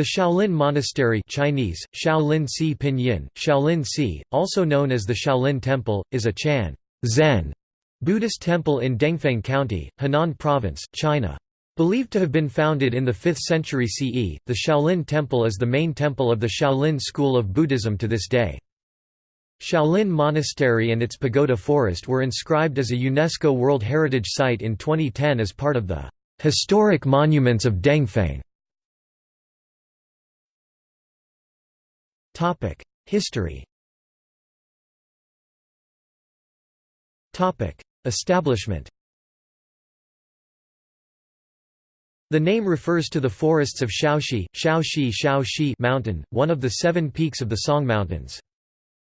The Shaolin Monastery Chinese, Shaolin Si Pinyin, Shaolin Si, also known as the Shaolin Temple, is a Chan Zen Buddhist temple in Dengfeng County, Henan Province, China. Believed to have been founded in the 5th century CE, the Shaolin Temple is the main temple of the Shaolin school of Buddhism to this day. Shaolin Monastery and its pagoda forest were inscribed as a UNESCO World Heritage Site in 2010 as part of the Historic Monuments of Dengfeng. History Establishment The name refers to the forests of Shaoshi, Shaoshi Shaoshi Mountain, one of the seven peaks of the Song Mountains.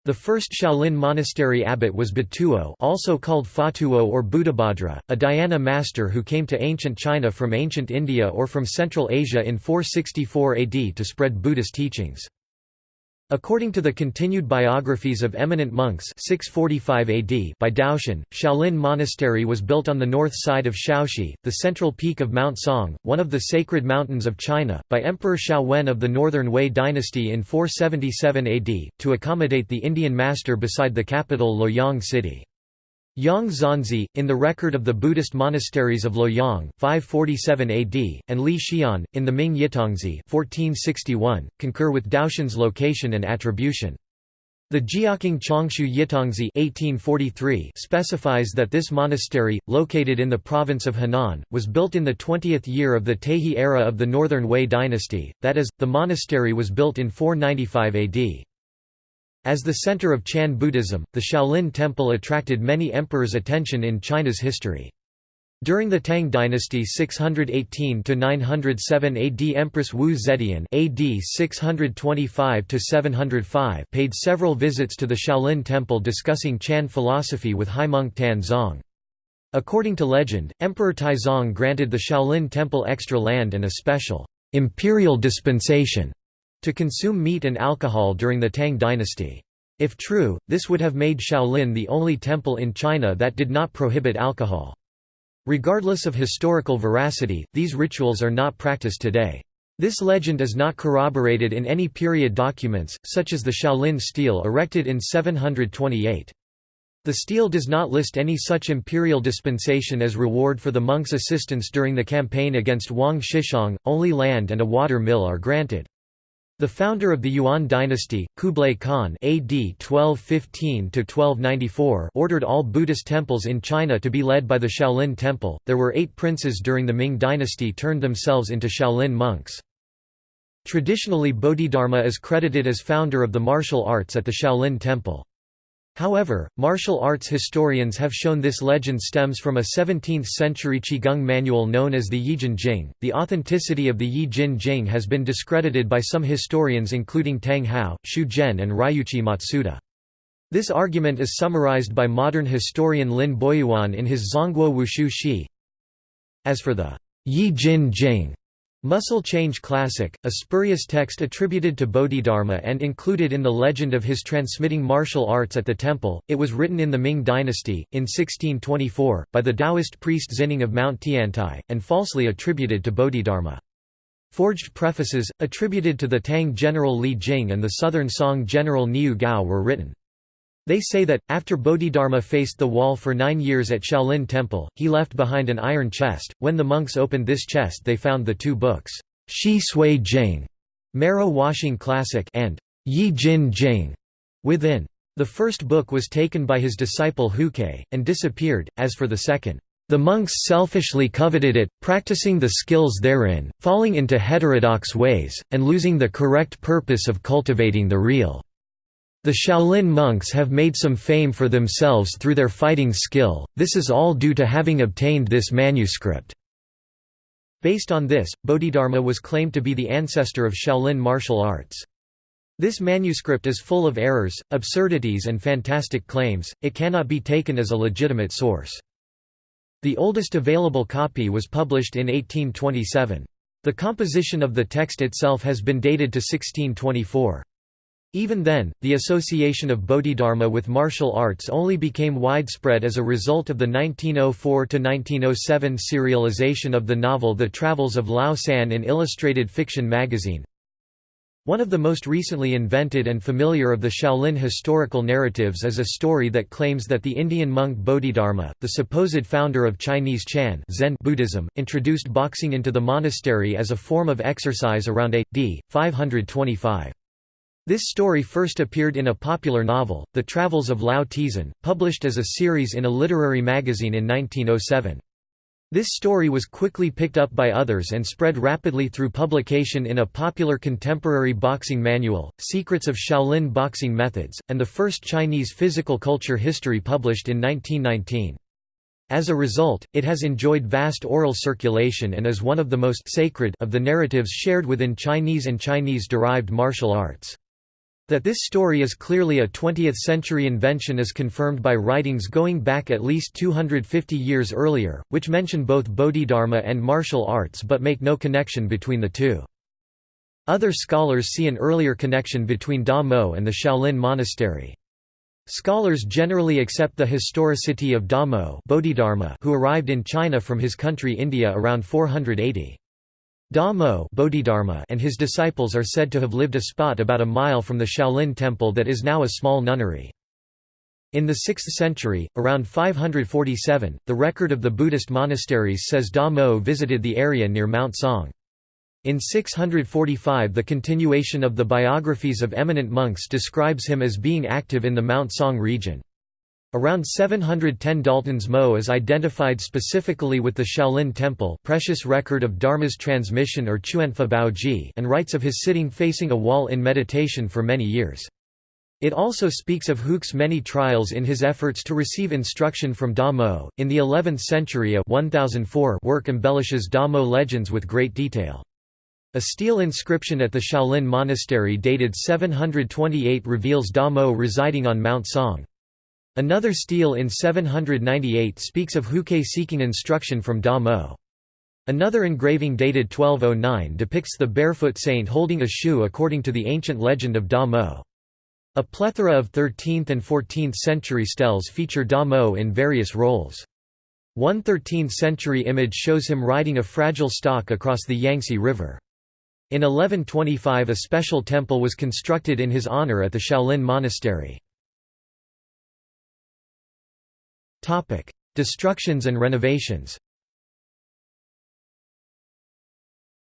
The first Shaolin monastery abbot was Batuo also called Fatuo or Buddhabhadra, a dhyana master who came to ancient China from ancient India or from Central Asia in 464 AD to spread Buddhist teachings. According to the continued biographies of eminent monks 645 AD by Daoxuan, Shaolin Monastery was built on the north side of Shaoshi, the central peak of Mount Song, one of the sacred mountains of China, by Emperor Xiao Wen of the Northern Wei dynasty in 477 AD, to accommodate the Indian master beside the capital Luoyang city. Yang Zhanzi, in the record of the Buddhist monasteries of Luoyang 547 AD, and Li Xian, in the Ming Yitongzi 1461, concur with Daoxuan's location and attribution. The Jiaqing Changshu Yitongzi 1843 specifies that this monastery, located in the province of Henan, was built in the 20th year of the Taihe era of the Northern Wei dynasty, that is, the monastery was built in 495 AD. As the center of Chan Buddhism, the Shaolin Temple attracted many emperors' attention in China's history. During the Tang dynasty 618–907 AD Empress Wu Zetian AD 625–705 paid several visits to the Shaolin Temple discussing Chan philosophy with Haimeng Tan Zong. According to legend, Emperor Taizong granted the Shaolin Temple extra land and a special imperial dispensation to consume meat and alcohol during the Tang dynasty. If true, this would have made Shaolin the only temple in China that did not prohibit alcohol. Regardless of historical veracity, these rituals are not practiced today. This legend is not corroborated in any period documents, such as the Shaolin stele erected in 728. The stele does not list any such imperial dispensation as reward for the monks' assistance during the campaign against Wang Shichong, only land and a water mill are granted. The founder of the Yuan dynasty, Kublai Khan AD 1215-1294 ordered all Buddhist temples in China to be led by the Shaolin Temple. There were eight princes during the Ming dynasty turned themselves into Shaolin monks. Traditionally Bodhidharma is credited as founder of the martial arts at the Shaolin Temple. However, martial arts historians have shown this legend stems from a 17th-century Qigong manual known as the Yijin Jing. The authenticity of the Yijin Jing has been discredited by some historians including Tang Hao, Xu Zhen and Ryuichi Matsuda. This argument is summarized by modern historian Lin Boyuan in his Zhongguo Wushu Shi. As for the Yijin Jing, Muscle Change Classic, a spurious text attributed to Bodhidharma and included in the legend of his transmitting martial arts at the temple, it was written in the Ming dynasty, in 1624, by the Taoist priest Xining of Mount Tiantai, and falsely attributed to Bodhidharma. Forged prefaces, attributed to the Tang general Li Jing and the southern Song general Niu Gao were written. They say that, after Bodhidharma faced the wall for nine years at Shaolin Temple, he left behind an iron chest. When the monks opened this chest, they found the two books, Shi Sui Jing, Marrow Washing Classic, and Yi Jin Jing, within. The first book was taken by his disciple Huike, and disappeared, as for the second. The monks selfishly coveted it, practicing the skills therein, falling into heterodox ways, and losing the correct purpose of cultivating the real. The Shaolin monks have made some fame for themselves through their fighting skill, this is all due to having obtained this manuscript. Based on this, Bodhidharma was claimed to be the ancestor of Shaolin martial arts. This manuscript is full of errors, absurdities and fantastic claims, it cannot be taken as a legitimate source. The oldest available copy was published in 1827. The composition of the text itself has been dated to 1624. Even then, the association of Bodhidharma with martial arts only became widespread as a result of the 1904–1907 serialization of the novel The Travels of Lao San in Illustrated Fiction magazine. One of the most recently invented and familiar of the Shaolin historical narratives is a story that claims that the Indian monk Bodhidharma, the supposed founder of Chinese Chan Zen Buddhism, introduced boxing into the monastery as a form of exercise around A.D. 525. This story first appeared in a popular novel, The Travels of Lao Tizan, published as a series in a literary magazine in 1907. This story was quickly picked up by others and spread rapidly through publication in a popular contemporary boxing manual, Secrets of Shaolin Boxing Methods, and the first Chinese physical culture history published in 1919. As a result, it has enjoyed vast oral circulation and is one of the most sacred of the narratives shared within Chinese and Chinese-derived martial arts. That this story is clearly a 20th-century invention is confirmed by writings going back at least 250 years earlier, which mention both Bodhidharma and martial arts but make no connection between the two. Other scholars see an earlier connection between Da Mo and the Shaolin monastery. Scholars generally accept the historicity of Da Mo Bodhidharma who arrived in China from his country India around 480. Da Mo Bodhidharma and his disciples are said to have lived a spot about a mile from the Shaolin temple that is now a small nunnery. In the 6th century, around 547, the record of the Buddhist monasteries says Da Mo visited the area near Mount Song. In 645 the continuation of the biographies of eminent monks describes him as being active in the Mount Song region. Around 710 Dalton's Mo is identified specifically with the Shaolin Temple precious record of Dharma's transmission or Chuanfa Baoji and writes of his sitting facing a wall in meditation for many years. It also speaks of Huike's many trials in his efforts to receive instruction from Da Mo. In the 11th century a 1004 work embellishes Da Mo legends with great detail. A stele inscription at the Shaolin monastery dated 728 reveals Da Mo residing on Mount Song. Another stele in 798 speaks of Huike seeking instruction from Da Mo. Another engraving dated 1209 depicts the barefoot saint holding a shoe according to the ancient legend of Da Mo. A plethora of 13th and 14th century steles feature Da Mo in various roles. One 13th century image shows him riding a fragile stock across the Yangtze River. In 1125 a special temple was constructed in his honor at the Shaolin Monastery. Topic: Destructions and renovations.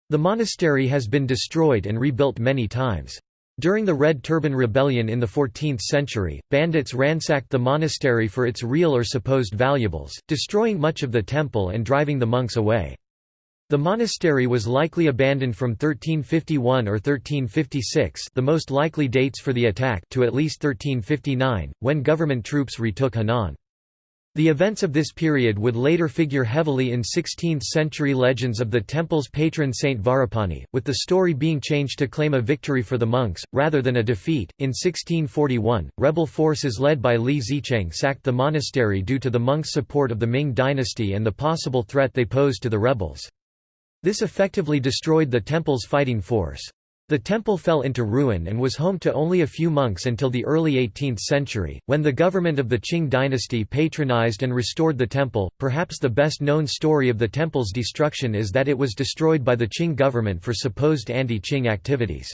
The monastery has been destroyed and rebuilt many times. During the Red Turban Rebellion in the 14th century, bandits ransacked the monastery for its real or supposed valuables, destroying much of the temple and driving the monks away. The monastery was likely abandoned from 1351 or 1356 the most likely dates for the attack to at least 1359, when government troops retook Henan. The events of this period would later figure heavily in 16th-century legends of the temple's patron Saint Vajrapani, with the story being changed to claim a victory for the monks, rather than a defeat. In 1641, rebel forces led by Li Zicheng sacked the monastery due to the monks' support of the Ming dynasty and the possible threat they posed to the rebels. This effectively destroyed the temple's fighting force. The temple fell into ruin and was home to only a few monks until the early 18th century, when the government of the Qing dynasty patronized and restored the temple. Perhaps the best known story of the temple's destruction is that it was destroyed by the Qing government for supposed anti-Qing activities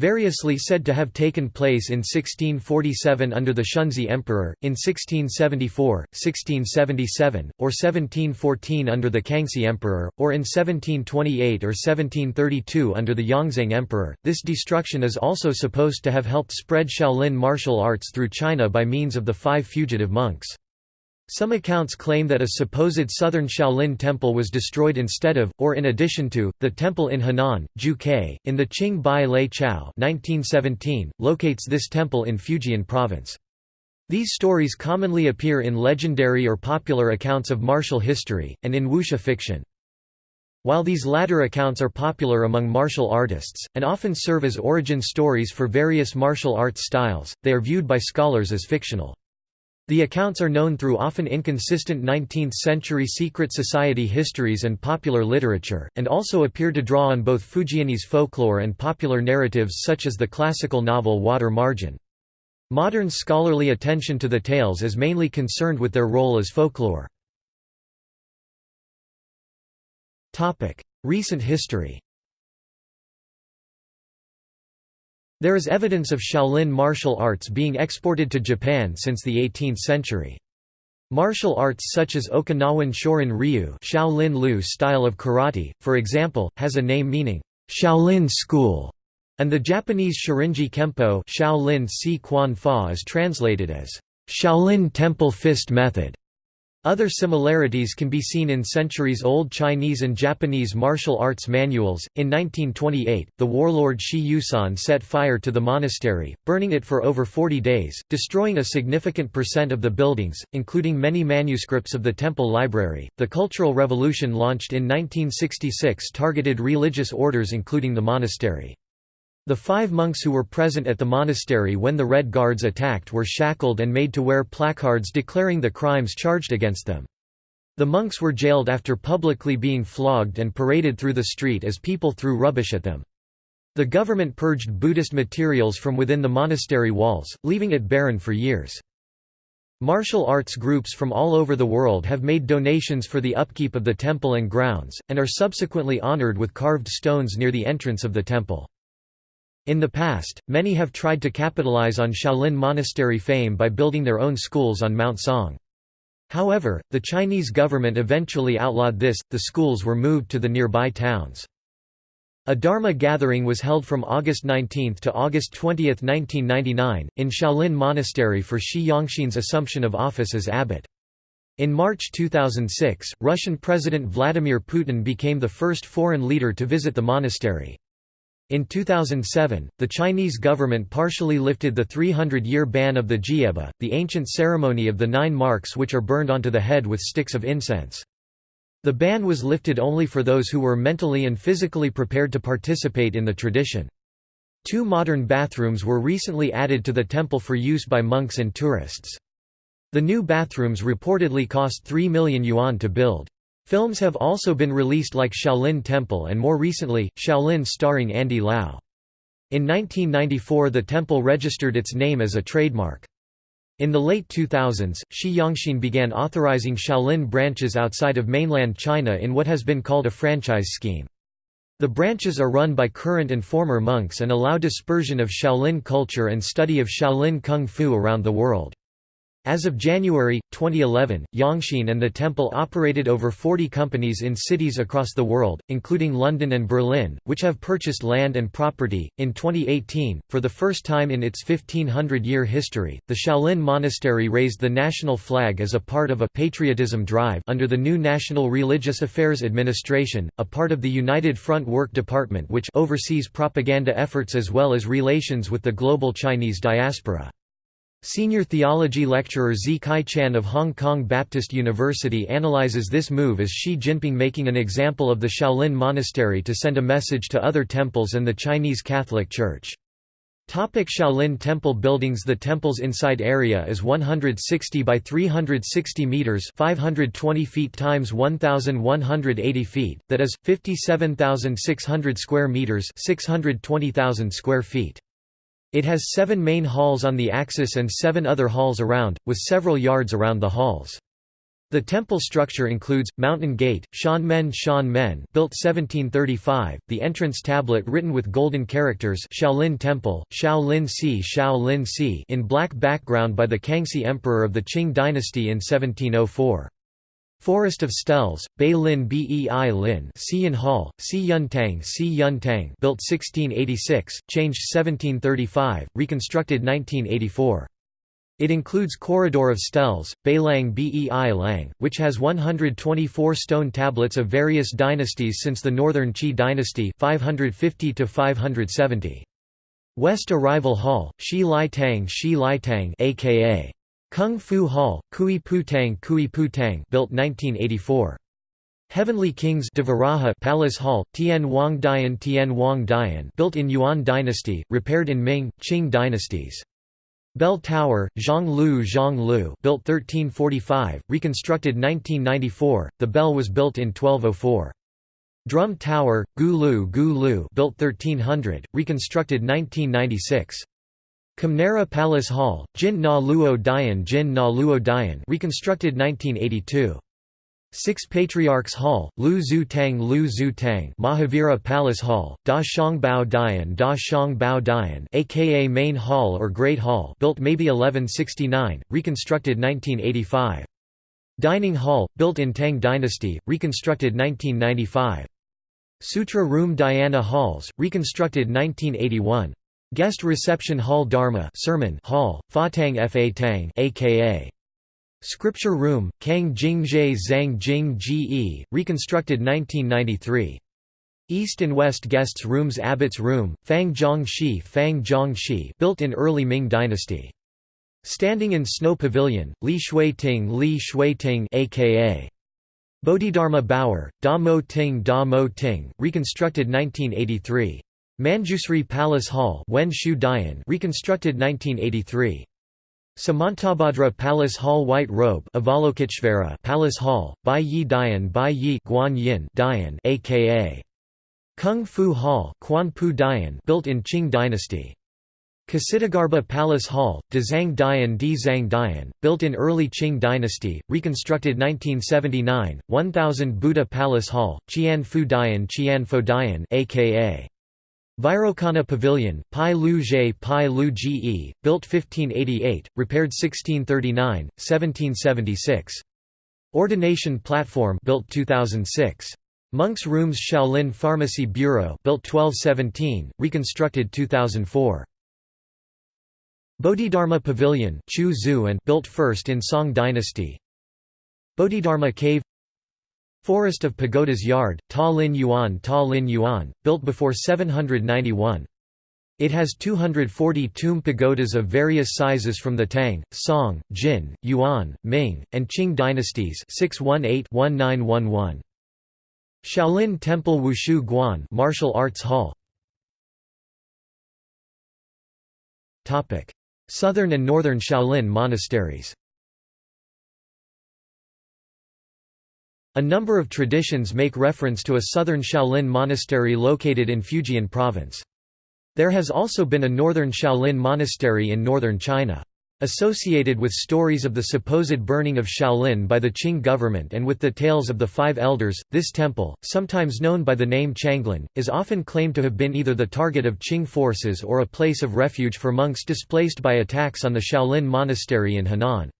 variously said to have taken place in 1647 under the Shunzhi Emperor, in 1674, 1677, or 1714 under the Kangxi Emperor, or in 1728 or 1732 under the Yongzheng Emperor. This destruction is also supposed to have helped spread Shaolin martial arts through China by means of the five fugitive monks. Some accounts claim that a supposed southern Shaolin temple was destroyed instead of, or in addition to, the temple in Henan, Juke, in the Qing Bai Lei Chao 1917, locates this temple in Fujian province. These stories commonly appear in legendary or popular accounts of martial history, and in wuxia fiction. While these latter accounts are popular among martial artists, and often serve as origin stories for various martial arts styles, they are viewed by scholars as fictional. The accounts are known through often inconsistent 19th-century secret society histories and popular literature, and also appear to draw on both Fujianese folklore and popular narratives such as the classical novel Water Margin. Modern scholarly attention to the tales is mainly concerned with their role as folklore. Recent history There is evidence of Shaolin martial arts being exported to Japan since the 18th century. Martial arts such as Okinawan Shorin Ryu Shaolin Lu style of karate, for example, has a name meaning, Shaolin School, and the Japanese Shorinji Kempo Shaolin Si Quan Fa is translated as Shaolin Temple Fist Method. Other similarities can be seen in centuries-old Chinese and Japanese martial arts manuals. In 1928, the warlord Shi Yousan set fire to the monastery, burning it for over 40 days, destroying a significant percent of the buildings, including many manuscripts of the temple library. The Cultural Revolution launched in 1966 targeted religious orders including the monastery. The five monks who were present at the monastery when the Red Guards attacked were shackled and made to wear placards declaring the crimes charged against them. The monks were jailed after publicly being flogged and paraded through the street as people threw rubbish at them. The government purged Buddhist materials from within the monastery walls, leaving it barren for years. Martial arts groups from all over the world have made donations for the upkeep of the temple and grounds, and are subsequently honored with carved stones near the entrance of the temple. In the past, many have tried to capitalize on Shaolin monastery fame by building their own schools on Mount Song. However, the Chinese government eventually outlawed this, the schools were moved to the nearby towns. A Dharma gathering was held from August 19 to August 20, 1999, in Shaolin Monastery for Shi Yongxin's assumption of office as abbot. In March 2006, Russian President Vladimir Putin became the first foreign leader to visit the monastery. In 2007, the Chinese government partially lifted the 300-year ban of the jieba, the ancient ceremony of the nine marks which are burned onto the head with sticks of incense. The ban was lifted only for those who were mentally and physically prepared to participate in the tradition. Two modern bathrooms were recently added to the temple for use by monks and tourists. The new bathrooms reportedly cost 3 million yuan to build. Films have also been released like Shaolin Temple and more recently, Shaolin starring Andy Lau. In 1994 the temple registered its name as a trademark. In the late 2000s, Shi Yongxin began authorizing Shaolin branches outside of mainland China in what has been called a franchise scheme. The branches are run by current and former monks and allow dispersion of Shaolin culture and study of Shaolin Kung Fu around the world. As of January, 2011, Yongxin and the temple operated over 40 companies in cities across the world, including London and Berlin, which have purchased land and property. In 2018, for the first time in its 1500 year history, the Shaolin Monastery raised the national flag as a part of a patriotism drive under the new National Religious Affairs Administration, a part of the United Front Work Department which oversees propaganda efforts as well as relations with the global Chinese diaspora. Senior theology lecturer Zi Kai-chan of Hong Kong Baptist University analyzes this move as Xi Jinping making an example of the Shaolin Monastery to send a message to other temples and the Chinese Catholic Church. Topic Shaolin Temple buildings The temple's inside area is 160 by 360 meters, 520 feet times 1180 feet, that is 57,600 square meters, 620,000 square feet. It has seven main halls on the axis and seven other halls around, with several yards around the halls. The temple structure includes, Mountain Gate, Shan Men Shan Men built 1735, the entrance tablet written with golden characters Shaolin Temple, Shaolin Si Shaolin Si in black background by the Kangxi Emperor of the Qing dynasty in 1704. Forest of Steles, Bei Lin Bei Lin Hall, Si Yuntang Si Yuntang built 1686, changed 1735, reconstructed 1984. It includes Corridor of Steles, Beilang Bei Lang, which has 124 stone tablets of various dynasties since the Northern Qi dynasty 550 to 570. West Arrival Hall, Shi Lai Tang Shi Lai Tang aka Kung Fu Hall, Kui Putang Kui Putang built 1984. Heavenly Kings Devaraja Palace Hall, Tian Wang Dian Tian Wang Dian built in Yuan dynasty, repaired in Ming, Qing dynasties. Bell Tower, Zhang Lu Zhang Lu built 1345, reconstructed 1994, the bell was built in 1204. Drum Tower, Gu Lu Gu Lu built 1300, reconstructed 1996. Kimnara Palace Hall, Jin Na Luo Dian Jin Na Luo Dian reconstructed 1982. Six Patriarchs Hall, Lu Zhu Tang Lu Zhu Tang Mahavira Palace Hall, Da Shang Bao Dian Da Shang Bao Dian aka Main Hall or Great Hall built maybe 1169, reconstructed 1985. Dining Hall, built in Tang Dynasty, reconstructed 1995. Sutra Room Dhyana Halls, reconstructed 1981. Guest Reception Hall Dharma Sermon Hall, Fatang Fa Tang aka Scripture Room, Kang Jing Zhe Zhang Jing Ge, reconstructed 1993. East and West Guests Rooms Abbot's Room, Fang Zhong Shi Fang Zhong Shi built in early Ming dynasty. Standing in Snow Pavilion, Li Shui Ting Li Shui Ting aka Bodhidharma Bower, Da Mo Ting Da Mo Ting, reconstructed 1983. Manjusri Palace Hall reconstructed 1983. Samantabhadra Palace Hall White Robe Avalokiteshvara Palace Hall, Bai Yi Dian Bai Yi Guan Yin Dian aka Kung Fu Hall Quan Pu Dian built in Qing dynasty. Ksitagarbha Palace Hall, Dazang Dian Dzang Dian, built in early Qing dynasty, reconstructed 1979, 1000 Buddha Palace Hall, Qian Fu Dian Qian Fo Dian aka Vairocana Pavilion, Pai Lu Jie Pai Lu Ge, built 1588, repaired 1639, 1776. Ordination Platform built 2006. Monks Rooms Shaolin Pharmacy Bureau built 1217, reconstructed 2004. Bodhidharma Pavilion Chu Zu and built first in Song Dynasty. Bodhidharma Cave Forest of Pagoda's Yard, Ta Lin Yuan Ta Lin Yuan, built before 791. It has 240 tomb pagodas of various sizes from the Tang, Song, Jin, Yuan, Ming, and Qing dynasties 618-1911. Shaolin Temple Wushu Guan Martial Arts Hall Southern and Northern Shaolin monasteries A number of traditions make reference to a southern Shaolin monastery located in Fujian province. There has also been a northern Shaolin monastery in northern China. Associated with stories of the supposed burning of Shaolin by the Qing government and with the tales of the Five Elders, this temple, sometimes known by the name Changlin, is often claimed to have been either the target of Qing forces or a place of refuge for monks displaced by attacks on the Shaolin monastery in Henan.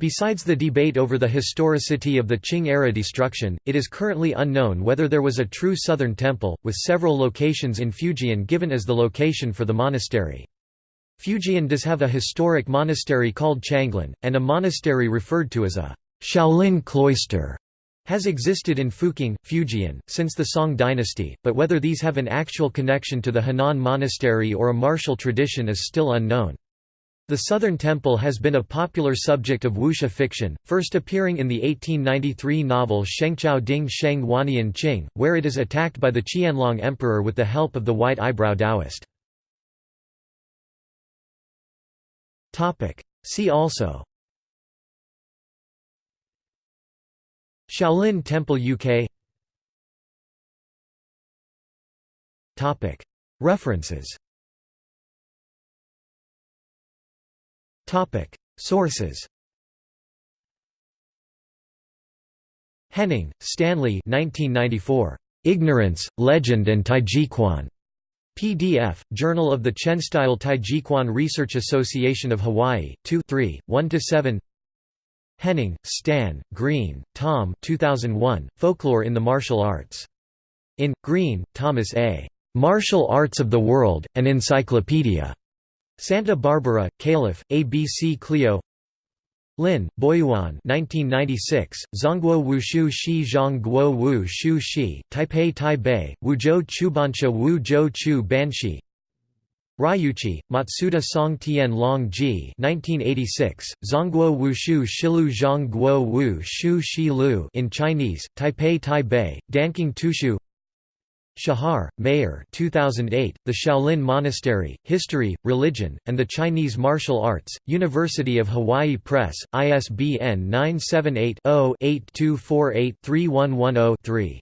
Besides the debate over the historicity of the Qing-era destruction, it is currently unknown whether there was a true southern temple, with several locations in Fujian given as the location for the monastery. Fujian does have a historic monastery called Changlin, and a monastery referred to as a Shaolin cloister has existed in Fuqing, Fujian, since the Song dynasty, but whether these have an actual connection to the Henan monastery or a martial tradition is still unknown. The Southern Temple has been a popular subject of wuxia fiction, first appearing in the 1893 novel Shengqiao Ding Sheng Wanian Qing, where it is attacked by the Qianlong Emperor with the help of the White Eyebrow Taoist. See also. Shaolin Temple UK References Topic Sources Henning, Stanley 1994. Ignorance, Legend and Taijiquan. PDF, Journal of the Chenstyle Taijiquan Research Association of Hawaii, 2 3, 1–7 Henning, Stan, Green, Tom 2001, Folklore in the Martial Arts. In, Green, Thomas A. Martial Arts of the World, an Encyclopedia. Santa Barbara, Calif., ABC Clio Lin, Boyuan 1996, Zhongguo Wushu Shi Zhongguo Wu Shu Shi, Taipei Taipei, Wuzhou Chubancha Wuzhou Chu Banshi Ryuichi, Matsuda Song Tian Long Ji 1986, Zhongguo Wushu Shilu Zhongguo Wu Shu Shi Lu in Chinese, Taipei Taipei, Danqing Tushu Shahar, Meir 2008, The Shaolin Monastery, History, Religion, and the Chinese Martial Arts, University of Hawaii Press, ISBN 978 0 8248 3110 3.